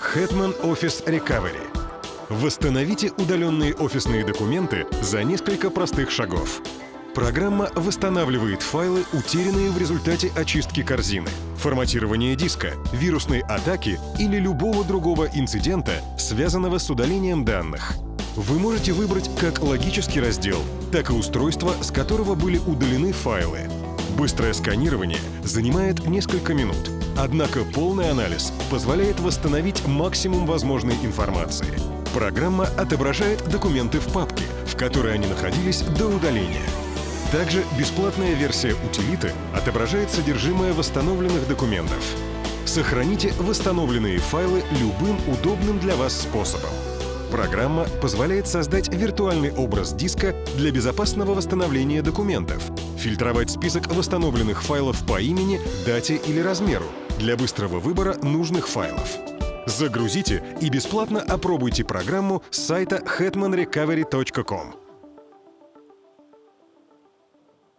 Hetman Office Recovery. Восстановите удаленные офисные документы за несколько простых шагов. Программа восстанавливает файлы, утерянные в результате очистки корзины, форматирования диска, вирусной атаки или любого другого инцидента, связанного с удалением данных. Вы можете выбрать как логический раздел, так и устройство, с которого были удалены файлы. Быстрое сканирование занимает несколько минут, однако полный анализ позволяет восстановить максимум возможной информации. Программа отображает документы в папке, в которой они находились до удаления. Также бесплатная версия утилиты отображает содержимое восстановленных документов. Сохраните восстановленные файлы любым удобным для вас способом. Программа позволяет создать виртуальный образ диска для безопасного восстановления документов, фильтровать список восстановленных файлов по имени, дате или размеру для быстрого выбора нужных файлов. Загрузите и бесплатно опробуйте программу с сайта hetmanrecovery.com.